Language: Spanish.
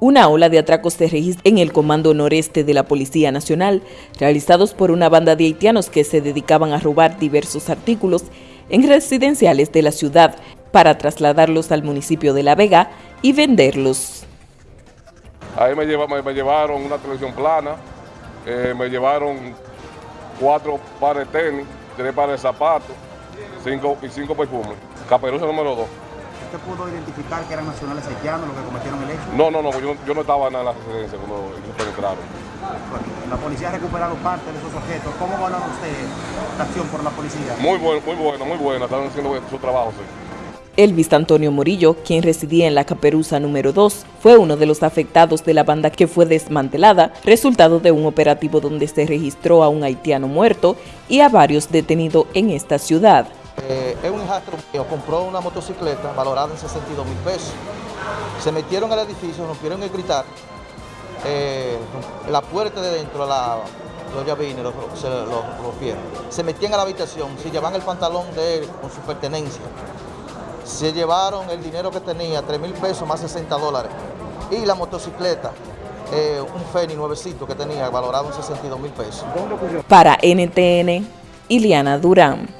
Una ola de atracos se registra en el Comando Noreste de la Policía Nacional, realizados por una banda de haitianos que se dedicaban a robar diversos artículos en residenciales de la ciudad para trasladarlos al municipio de La Vega y venderlos. Ahí me, llevaron una televisión plana, eh, me llevaron cuatro pares de tenis, tres pares de zapatos cinco, y cinco perfumes. Caperuza número dos. ¿Usted pudo identificar que eran nacionales haitianos los que cometieron el? No, no, no, yo, yo no estaba en la residencia cuando ellos penetraron. la policía ha recuperado parte de esos objetos. ¿Cómo valora usted la acción por la policía? Muy buena, muy buena, muy buena. Están haciendo su trabajo, sí. Elvis Antonio Morillo, quien residía en la Caperuza número 2, fue uno de los afectados de la banda que fue desmantelada, resultado de un operativo donde se registró a un haitiano muerto y a varios detenidos en esta ciudad. Eh, es un hijastro mío, compró una motocicleta valorada en 62 mil pesos. Se metieron al edificio, rompieron el gritar. Eh, la puerta de dentro, la, los llavines, se lo rompieron. Se metían a la habitación, se llevaban el pantalón de él con su pertenencia. Se llevaron el dinero que tenía, 3 mil pesos más 60 dólares. Y la motocicleta, eh, un Feni nuevecito que tenía valorado en 62 mil pesos. Para NTN, Iliana Durán.